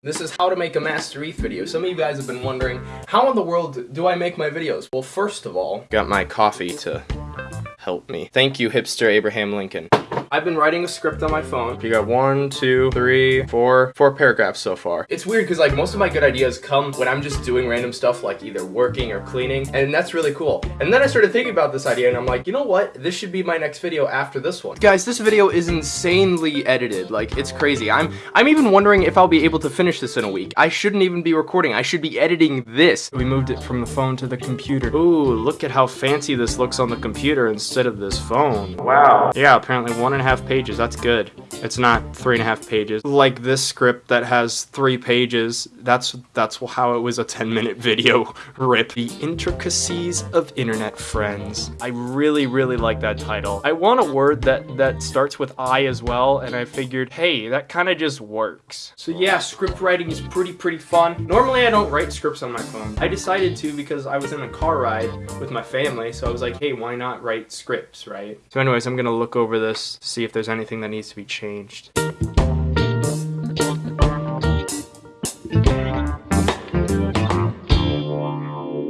This is how to make a Master ETH video. Some of you guys have been wondering, how in the world do I make my videos? Well, first of all, got my coffee to help me. Thank you, hipster Abraham Lincoln. I've been writing a script on my phone. You got one, two, three, four, four paragraphs so far. It's weird because like most of my good ideas come when I'm just doing random stuff like either working or cleaning and that's really cool. And then I started thinking about this idea and I'm like, you know what? This should be my next video after this one. Guys, this video is insanely edited. Like it's crazy. I'm I'm even wondering if I'll be able to finish this in a week. I shouldn't even be recording. I should be editing this. We moved it from the phone to the computer. Ooh, look at how fancy this looks on the computer instead of this phone. Wow. Yeah, apparently one and a half pages. That's good. It's not three and a half pages. Like this script that has three pages. That's that's how it was a 10 minute video. Rip. The intricacies of internet friends. I really, really like that title. I want a word that that starts with I as well, and I figured, hey, that kind of just works. So yeah, script writing is pretty, pretty fun. Normally I don't write scripts on my phone. I decided to because I was in a car ride with my family, so I was like, hey, why not write scripts, right? So anyways, I'm gonna look over this, see if there's anything that needs to be changed.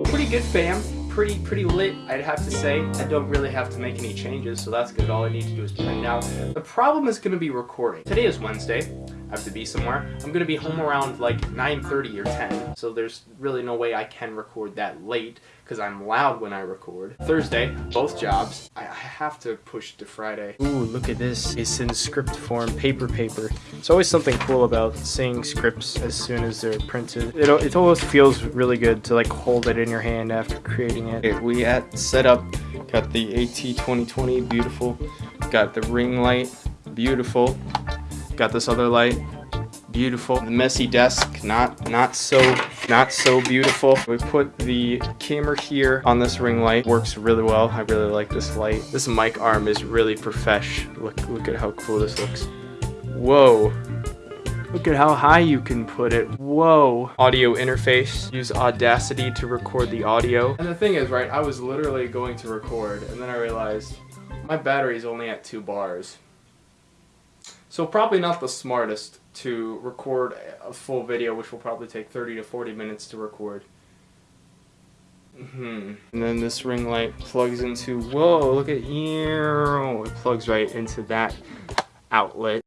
Pretty good fam. Pretty pretty lit I'd have to say. I don't really have to make any changes so that's good. All I need to do is play now the problem is gonna be recording. Today is Wednesday I have to be somewhere. I'm gonna be home around like 9.30 or 10, so there's really no way I can record that late because I'm loud when I record. Thursday, both jobs. I, have to push to Friday. Ooh, look at this. It's in script form, paper paper. It's always something cool about seeing scripts as soon as they're printed. It, it always feels really good to like hold it in your hand after creating it. Okay, we at setup, got the AT2020, beautiful. Got the ring light, beautiful. Got this other light, beautiful. The messy desk, not not so not so beautiful. We put the camera here on this ring light. Works really well. I really like this light. This mic arm is really profesh. Look look at how cool this looks. Whoa. Look at how high you can put it. Whoa. Audio interface. Use Audacity to record the audio. And the thing is, right, I was literally going to record and then I realized my battery is only at two bars. So probably not the smartest to record a full video, which will probably take 30 to 40 minutes to record. hmm And then this ring light plugs into, whoa, look at you. It plugs right into that outlet.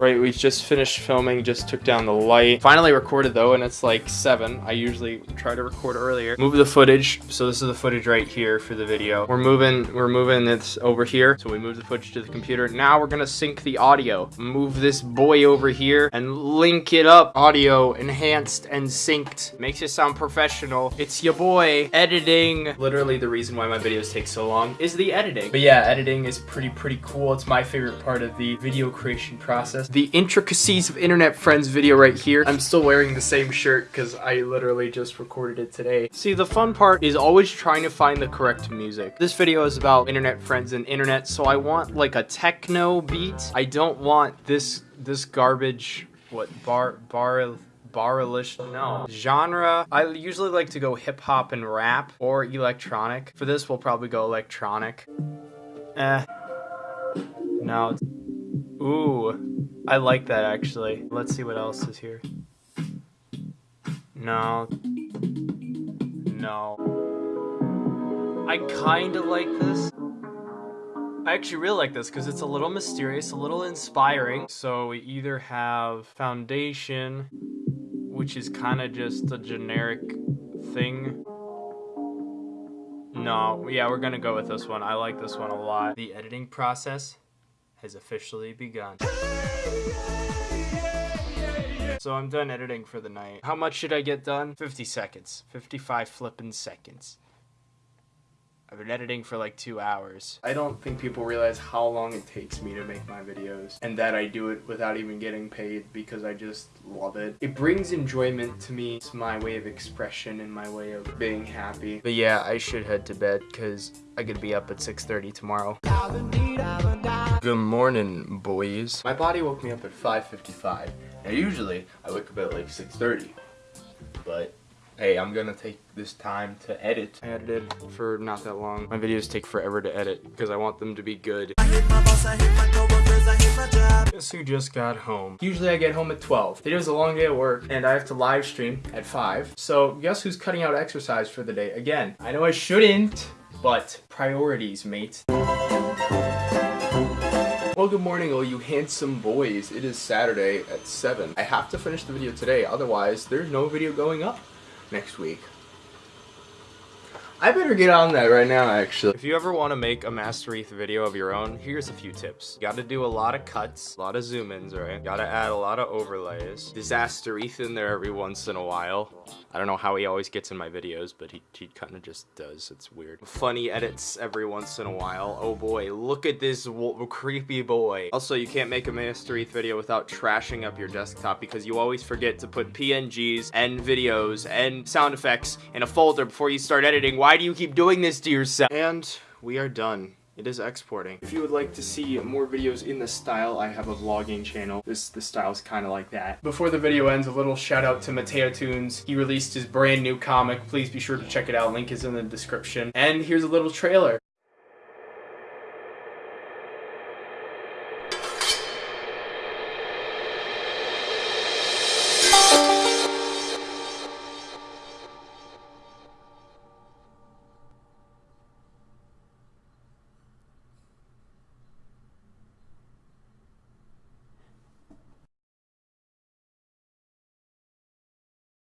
Right, we just finished filming, just took down the light. Finally recorded though, and it's like 7. I usually try to record earlier. Move the footage. So this is the footage right here for the video. We're moving, we're moving this over here. So we move the footage to the computer. Now we're gonna sync the audio. Move this boy over here and link it up. Audio enhanced and synced. Makes it sound professional. It's your boy. Editing. Literally the reason why my videos take so long is the editing. But yeah, editing is pretty, pretty cool. It's my favorite part of the video creation process the intricacies of internet friends video right here. I'm still wearing the same shirt because I literally just recorded it today. See, the fun part is always trying to find the correct music. This video is about internet friends and internet, so I want like a techno beat. I don't want this this garbage, what, bar, bar, barrelish no genre i usually like to go hip-hop and rap or electronic for this we'll probably go electronic eh no ooh I like that actually. Let's see what else is here. No. No. I kinda like this. I actually really like this because it's a little mysterious, a little inspiring. So we either have Foundation, which is kind of just a generic thing. No, yeah, we're gonna go with this one. I like this one a lot. The editing process has officially begun. So I'm done editing for the night. How much should I get done? 50 seconds. 55 flippin' seconds. I've been editing for like two hours. I don't think people realize how long it takes me to make my videos and that I do it without even getting paid because I just love it. It brings enjoyment to me. It's my way of expression and my way of being happy. But yeah, I should head to bed because I gotta be up at 6.30 tomorrow. Good morning, boys. My body woke me up at 5.55. Now usually, I wake up at like 6.30. But hey, I'm gonna take this time to edit. I edited for not that long. My videos take forever to edit because I want them to be good. boss, I hate my coworkers, I hate my job. Guess who just got home? Usually I get home at 12. Today was a long day at work and I have to live stream at 5. So guess who's cutting out exercise for the day? Again, I know I shouldn't, but priorities, mate. Well, good morning, all you handsome boys. It is Saturday at 7. I have to finish the video today, otherwise there's no video going up next week. I better get on that right now, actually. If you ever want to make a Master ETH video of your own, here's a few tips. You gotta do a lot of cuts, a lot of zoom-ins, right? You Gotta add a lot of overlays. Disaster ETH in there every once in a while. I don't know how he always gets in my videos, but he, he kind of just does. It's weird. Funny edits every once in a while. Oh boy, look at this creepy boy. Also, you can't make a Master ETH video without trashing up your desktop because you always forget to put PNGs and videos and sound effects in a folder before you start editing. Why do you keep doing this to yourself? And we are done. It is exporting. If you would like to see more videos in this style, I have a vlogging channel. This the style is kind of like that. Before the video ends, a little shout out to Mateo Tunes. He released his brand new comic. Please be sure to check it out. Link is in the description. And here's a little trailer.